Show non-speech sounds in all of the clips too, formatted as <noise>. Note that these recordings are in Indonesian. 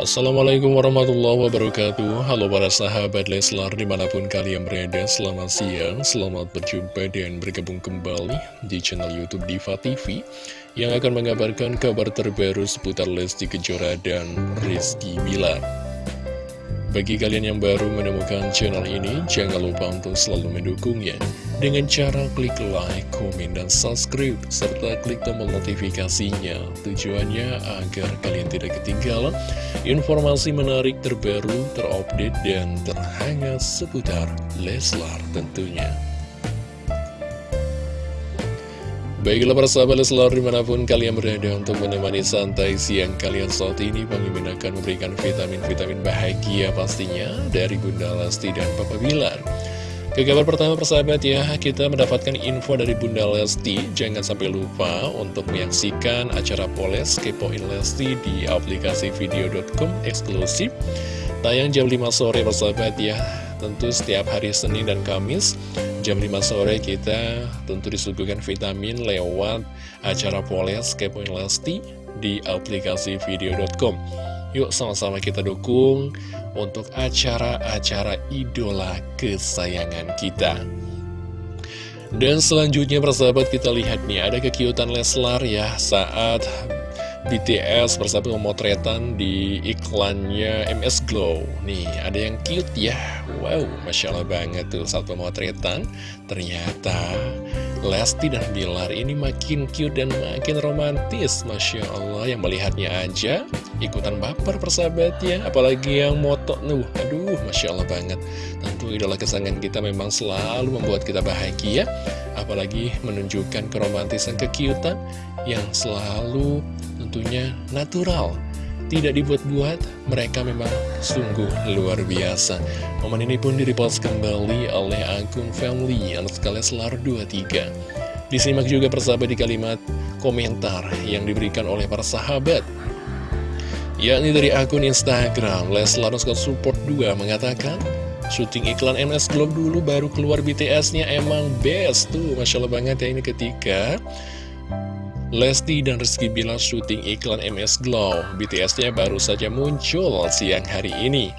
Assalamualaikum warahmatullahi wabarakatuh. Halo para sahabat Leslar di mana pun kalian berada Selamat siang, selamat berjumpa dan bergabung kembali di channel Youtube Diva TV Yang akan mengabarkan kabar terbaru seputar Lesti Kejora dan Rizky Bilar bagi kalian yang baru menemukan channel ini, jangan lupa untuk selalu mendukungnya dengan cara klik like, komen, dan subscribe, serta klik tombol notifikasinya. Tujuannya agar kalian tidak ketinggalan informasi menarik terbaru, terupdate, dan terhangat seputar Leslar tentunya. Baiklah para sahabat Leslar di mana pun kalian berada untuk menemani santai siang kalian saat ini Mimin akan memberikan vitamin-vitamin bahagia pastinya dari Bunda Lesti dan Papa Bilar. Ke kabar pertama persahabat ya, kita mendapatkan info dari Bunda Lesti. Jangan sampai lupa untuk menyaksikan acara Poles Kepoin Lesti di aplikasi video.com eksklusif. Tayang jam 5 sore persahabat ya. Tentu setiap hari Senin dan Kamis Jam 5 sore kita tentu disuguhkan vitamin lewat acara Poles Kepoin Lesti di aplikasi video.com Yuk sama-sama kita dukung untuk acara-acara idola kesayangan kita. Dan selanjutnya persahabat kita lihat nih ada kekiutan Leslar ya saat BTS bersama pemotretan di iklannya MS Glow. Nih ada yang cute ya. Wow Masya Allah banget tuh saat pemotretan Ternyata Lesti dan Bilar ini makin cute dan makin romantis. Masya Allah yang melihatnya aja ikutan baper persahabatnya. Apalagi yang moto Nuh. Aduh Masya Allah banget. Tentu idola kesangan kita memang selalu membuat kita bahagia. Apalagi menunjukkan keromantisan kekiutan yang selalu tentunya natural tidak dibuat-buat, mereka memang sungguh luar biasa. Momen ini pun direpost kembali oleh akun family sekali Selar 23. Disimak juga persahabat di kalimat komentar yang diberikan oleh para sahabat. Yakni dari akun Instagram, Leslar Support 2 mengatakan, syuting iklan MS Globe dulu baru keluar BTS-nya emang best tuh. Masya Allah banget ya ini ketika Lesti dan Rizky Bilar syuting iklan MS Glow. BTS-nya baru saja muncul siang hari ini.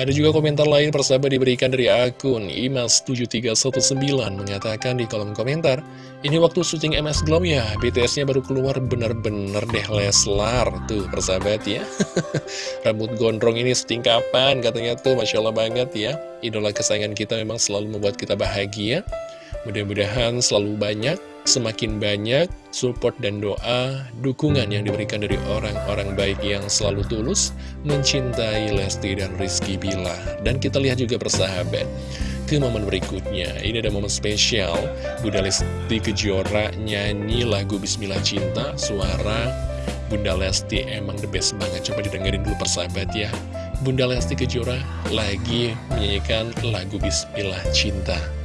Ada juga komentar lain persahabat diberikan dari akun Imas7319 mengatakan di kolom komentar, ini waktu syuting MS Glow ya, BTS-nya baru keluar bener-bener deh Leslar. Tuh persahabat ya, <laughs> rambut gondrong ini syuting kapan katanya tuh, Masya Allah banget ya. Idola kesayangan kita memang selalu membuat kita bahagia. Mudah-mudahan selalu banyak semakin banyak support dan doa, dukungan yang diberikan dari orang-orang baik yang selalu tulus mencintai Lesti dan Rizky Bila. Dan kita lihat juga persahabat ke momen berikutnya. Ini ada momen spesial, Bunda Lesti Kejora nyanyi lagu Bismillah Cinta, suara Bunda Lesti emang the best banget. Coba didengerin dulu persahabat ya. Bunda Lesti Kejora lagi menyanyikan lagu Bismillah Cinta.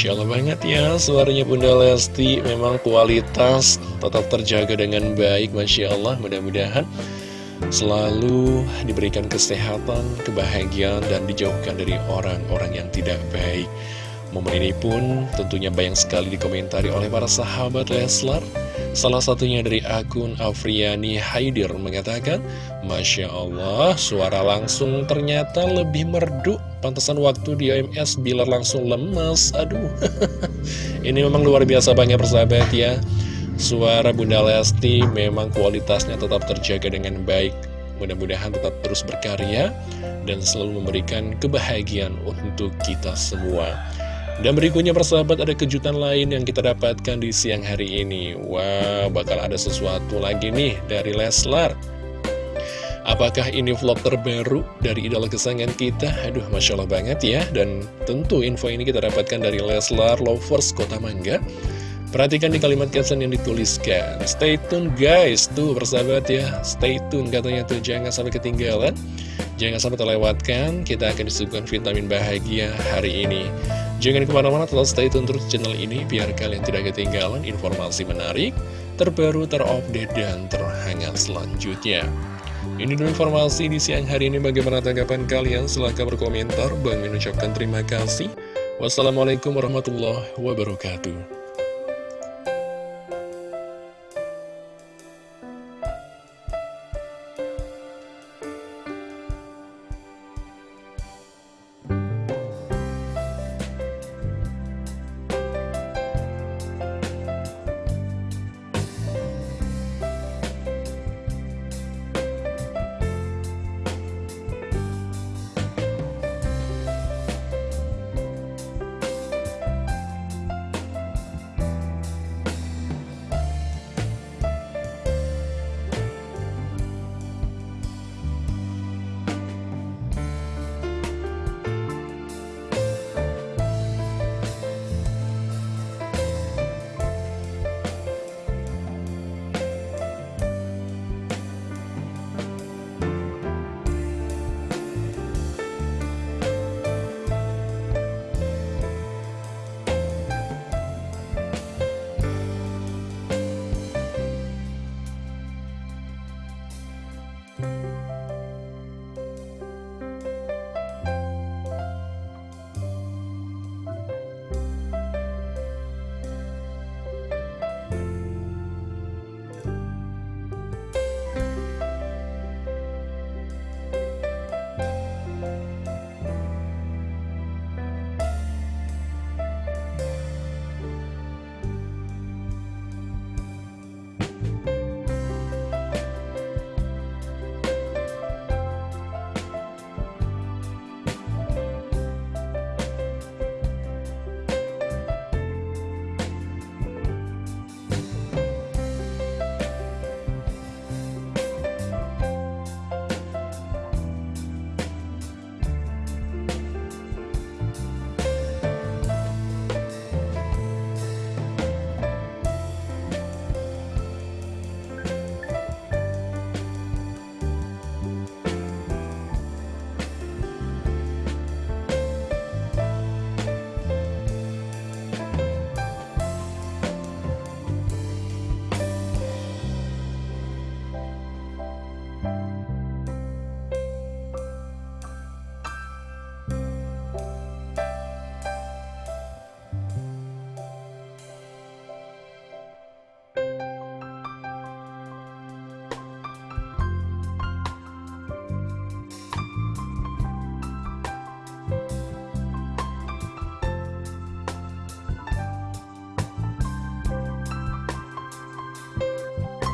Masya Allah banget ya suaranya Bunda Lesti. Memang kualitas tetap terjaga dengan baik Masya Allah mudah-mudahan Selalu diberikan kesehatan, kebahagiaan Dan dijauhkan dari orang-orang yang tidak baik. Momen ini pun tentunya banyak sekali dikomentari oleh para sahabat Leslar. Salah satunya dari akun Afriani Haidir mengatakan, Masya Allah, suara langsung ternyata lebih merdu. Pantesan waktu di OMS Bilar langsung lemes. Aduh, <laughs> ini memang luar biasa banget persahabat ya. Suara Bunda Lesti memang kualitasnya tetap terjaga dengan baik. Mudah-mudahan tetap terus berkarya dan selalu memberikan kebahagiaan untuk kita semua. Dan berikutnya persahabat ada kejutan lain yang kita dapatkan di siang hari ini Wah bakal ada sesuatu lagi nih dari Leslar Apakah ini vlog terbaru dari idola kesayangan kita? Aduh Masya Allah banget ya. Dan tentu info ini kita dapatkan dari Leslar Lovers Kota Mangga. Perhatikan di kalimat caption yang dituliskan. Stay tune guys. Tuh persahabat ya. Stay tune. Katanya tuh Jangan sampai ketinggalan. Jangan sampai terlewatkan. Kita akan disuguhkan vitamin bahagia hari ini. Jangan ke mana-mana tetap stay tune terus channel ini biar kalian tidak ketinggalan informasi menarik, terbaru, terupdate, dan terhangat selanjutnya. Ini dulu informasi di siang hari ini bagaimana tanggapan kalian? Silahkan berkomentar. Bang mengucapkan terima kasih. Wassalamualaikum warahmatullahi wabarakatuh.